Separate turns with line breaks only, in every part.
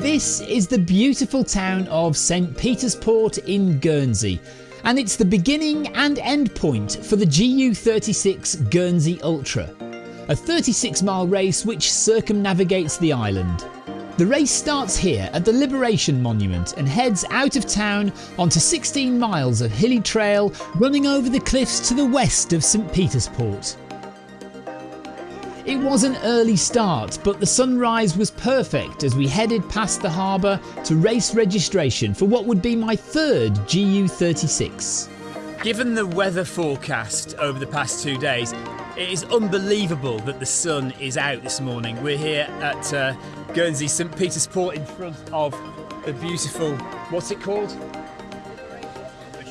This is the beautiful town of St Petersport in Guernsey, and it's the beginning and end point for the GU36 Guernsey Ultra, a 36 mile race which circumnavigates the island. The race starts here at the Liberation Monument and heads out of town onto 16 miles of hilly trail running over the cliffs to the west of St Petersport. It was an early start, but the sunrise was perfect as we headed past the harbour to race registration for what would be my third GU36.
Given the weather forecast over the past two days, it is unbelievable that the sun is out this morning. We're here at uh, Guernsey St Peter's Port in front of the beautiful, what's it called?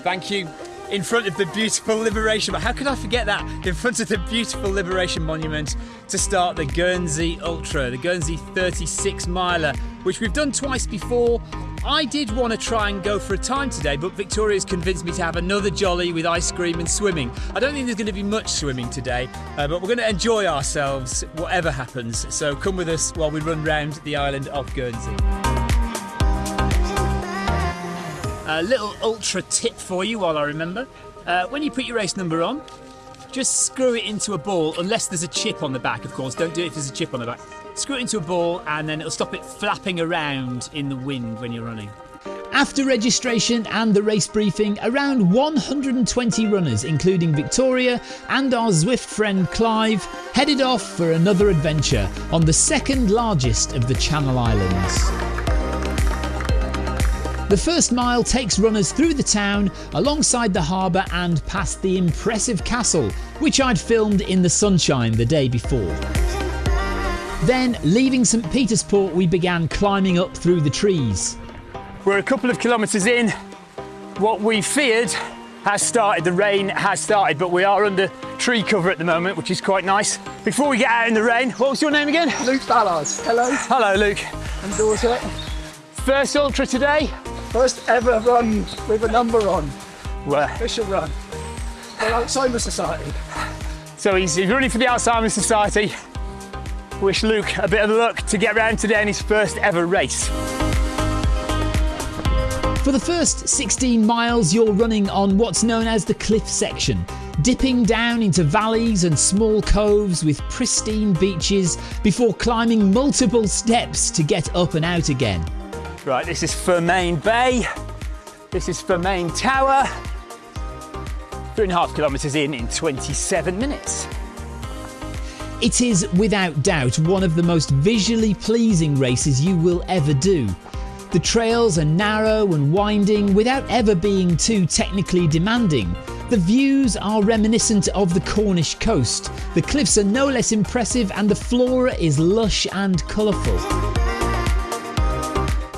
Thank you. In front of the beautiful Liberation, but how could I forget that? In front of the beautiful Liberation Monument to start the Guernsey Ultra, the Guernsey 36 miler, which we've done twice before. I did want to try and go for a time today, but Victoria's convinced me to have another jolly with ice cream and swimming. I don't think there's going to be much swimming today, uh, but we're going to enjoy ourselves whatever happens. So come with us while we run round the island of Guernsey. A little ultra tip for you while I remember. Uh, when you put your race number on, just screw it into a ball, unless there's a chip on the back, of course. Don't do it if there's a chip on the back. Screw it into a ball, and then it'll stop it flapping around in the wind when you're running.
After registration and the race briefing, around 120 runners, including Victoria and our Zwift friend Clive, headed off for another adventure on the second largest of the Channel Islands. The first mile takes runners through the town, alongside the harbour and past the impressive castle, which I'd filmed in the sunshine the day before. Then, leaving St Petersport, we began climbing up through the trees.
We're a couple of kilometres in. What we feared has started. The rain has started, but we are under tree cover at the moment, which is quite nice. Before we get out in the rain, what was your name again?
Luke Ballard. Hello.
Hello, Luke.
And daughter.
First ultra today?
First ever run with a number on.
Where?
Official run. For Alzheimer's Society.
So he's running for the Alzheimer's Society. Wish Luke a bit of luck to get round today in his first ever race.
For the first 16 miles, you're running on what's known as the cliff section, dipping down into valleys and small coves with pristine beaches before climbing multiple steps to get up and out again.
Right, this is Fermain Bay. This is Fermain Tower. Three and a half kilometres in in 27 minutes.
It is without doubt one of the most visually pleasing races you will ever do. The trails are narrow and winding without ever being too technically demanding. The views are reminiscent of the Cornish coast. The cliffs are no less impressive and the flora is lush and colourful.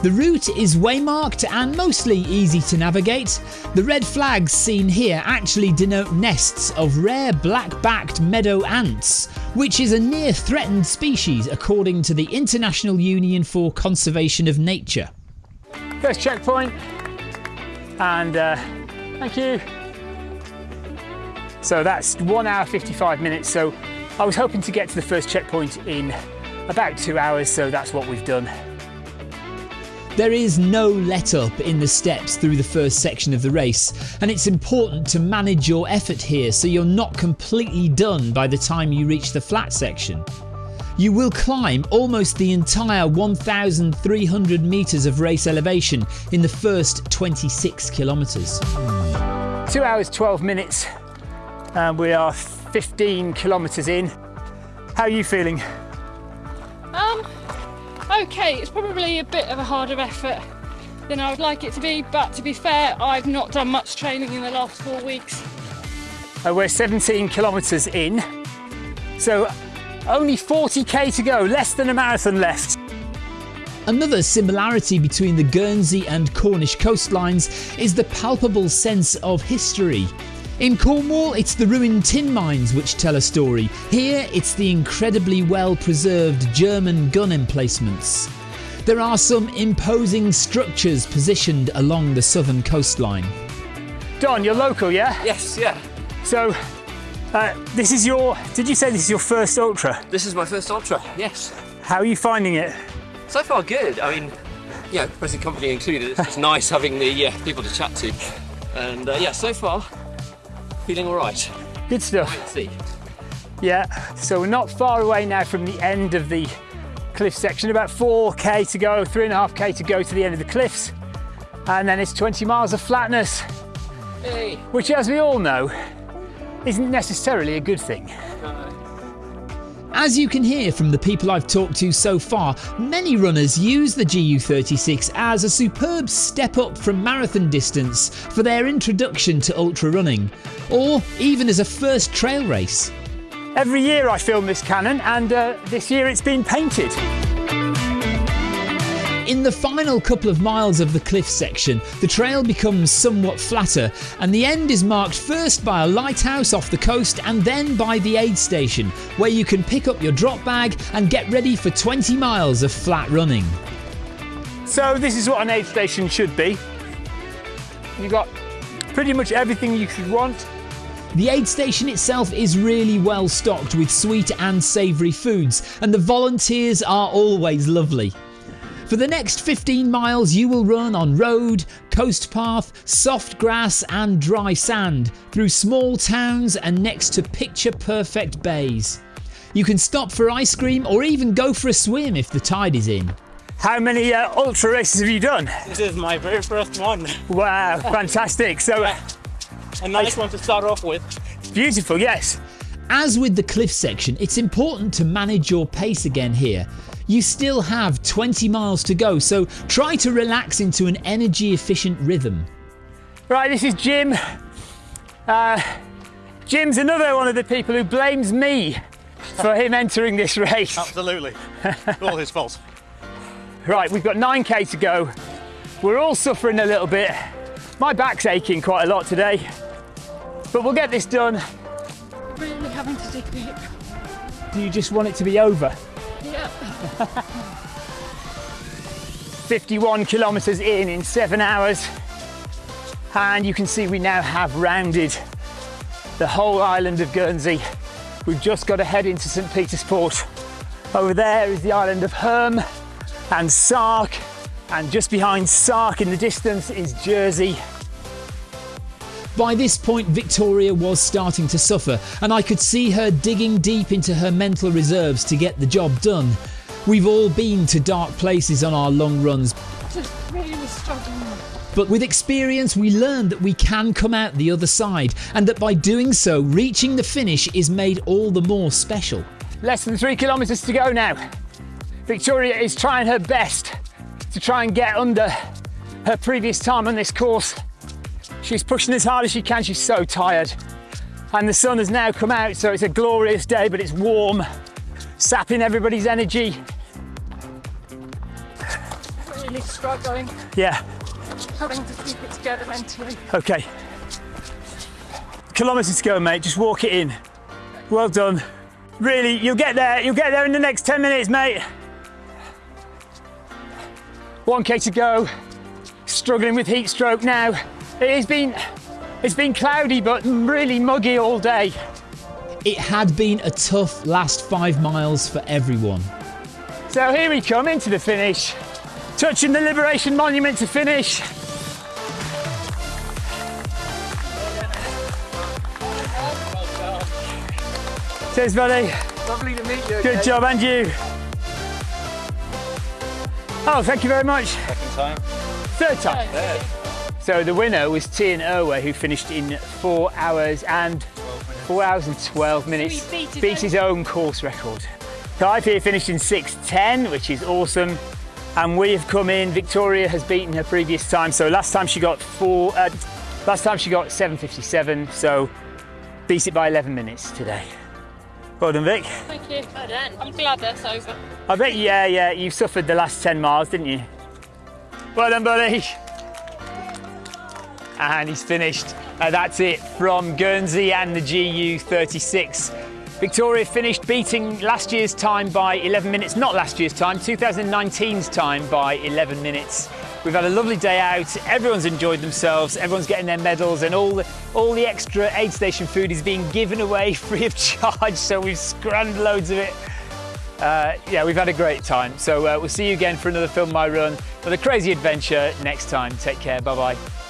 The route is waymarked and mostly easy to navigate. The red flags seen here actually denote nests of rare black-backed meadow ants, which is a near threatened species according to the International Union for Conservation of Nature.
First checkpoint, and uh, thank you. So that's one hour 55 minutes. So I was hoping to get to the first checkpoint in about two hours, so that's what we've done.
There is no let up in the steps through the first section of the race, and it's important to manage your effort here so you're not completely done by the time you reach the flat section. You will climb almost the entire 1,300 metres of race elevation in the first 26 kilometres.
Two hours 12 minutes, and we are 15 kilometres in. How are you feeling?
Um, okay, it's probably a bit of a harder effort than I would like it to be, but to be fair, I've not done much training in the last four weeks.
Uh, we're 17 kilometres in, so only 40k to go, less than a marathon left.
Another similarity between the Guernsey and Cornish coastlines is the palpable sense of history. In Cornwall, it's the ruined tin mines which tell a story. Here, it's the incredibly well preserved German gun emplacements. There are some imposing structures positioned along the southern coastline.
Don, you're local, yeah?
Yes, yeah.
So, uh, this is your, did you say this is your first ultra?
This is my first ultra, yes.
How are you finding it?
So far good. I mean, yeah, present company included. It's, it's nice having the uh, people to chat to. And uh, yeah, so far, feeling all right.
Good stuff.
Let's see.
Yeah, so we're not far away now from the end of the cliff section, about 4k to go, 3.5k to go to the end of the cliffs. And then it's 20 miles of flatness,
Hey.
which, as we all know, isn't necessarily a good thing.
As you can hear from the people I've talked to so far, many runners use the GU36 as a superb step up from marathon distance for their introduction to ultra running, or even as a first trail race.
Every year I film this cannon, and uh, this year it's been painted.
In the final couple of miles of the cliff section, the trail becomes somewhat flatter, and the end is marked first by a lighthouse off the coast and then by the aid station, where you can pick up your drop bag and get ready for 20 miles of flat running.
So this is what an aid station should be. You've got pretty much everything you could want.
The aid station itself is really well stocked with sweet and savoury foods, and the volunteers are always lovely. For the next 15 miles, you will run on road, coast path, soft grass, and dry sand through small towns and next to picture perfect bays. You can stop for ice cream or even go for a swim if the tide is in.
How many uh, ultra races have you done?
This is my very first one.
Wow, fantastic. So uh,
A nice one to start off with.
beautiful, yes.
As with the cliff section, it's important to manage your pace again here. You still have 20 miles to go, so try to relax into an energy efficient rhythm.
Right, this is Jim. Uh, Jim's another one of the people who blames me for him entering this race.
Absolutely. All his fault.
Right, we've got 9k to go. We're all suffering a little bit. My back's aching quite a lot today, but we'll get this done.
Really having to dig deep.
Do you just want it to be over?
Yeah.
51 kilometres in in seven hours. And you can see we now have rounded the whole island of Guernsey. We've just got to head into St. Peter's Port. Over there is the island of Herm and Sark. And just behind Sark in the distance is Jersey.
By this point, Victoria was starting to suffer, and I could see her digging deep into her mental reserves to get the job done. We've all been to dark places on our long runs,
Just really struggling.
but with experience, we learn that we can come out the other side, and that by doing so, reaching the finish is made all the more special.
Less than three kilometres to go now. Victoria is trying her best to try and get under her previous time on this course. She's pushing as hard as she can, she's so tired. And the sun has now come out, so it's a glorious day, but it's warm, sapping everybody's energy.
Really struggling.
Yeah,
Having to keep it together mentally.
okay. Kilometres to go, mate, just walk it in. Well done. Really, you'll get there, you'll get there in the next 10 minutes, mate. 1k to go. Struggling with heat stroke now. It has been it's been cloudy but really muggy all day.
It had been a tough last five miles for everyone.
So here we come into the finish. Touching the Liberation Monument to finish. Cheers, buddy.
Lovely to meet you.
Good
again.
job, and you. Oh, thank you very much.
Second time.
Third time. So the winner was Tian Irwe, who finished in four hours and four hours and 12 minutes.
Beat his
beat
own-
his own course record. Clive here finished in 6.10, which is awesome. And we have come in. Victoria has beaten her previous time. So last time she got four. Uh, last time she got 7.57. So beat it by 11 minutes today. Well done, Vic.
Thank you. I'm glad that's over.
I bet, yeah, yeah, you suffered the last 10 miles, didn't you? Well done, buddy. And he's finished. Uh, that's it from Guernsey and the GU36. Victoria finished beating last year's time by 11 minutes, not last year's time, 2019's time by 11 minutes. We've had a lovely day out. Everyone's enjoyed themselves. Everyone's getting their medals, and all the, all the extra aid station food is being given away free of charge. So we've scrammed loads of it Uh, yeah, we've had a great time. So uh, we'll see you again for another Film My Run, for the crazy adventure next time. Take care. Bye bye.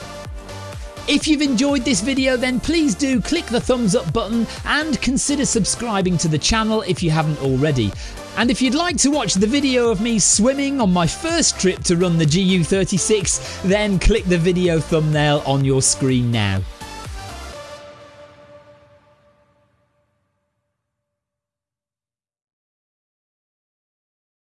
If you've enjoyed this video then please do click the thumbs up button and consider subscribing to the channel if you haven't already. And if you'd like to watch the video of me swimming on my first trip to run the GU36 then click the video thumbnail on your screen now.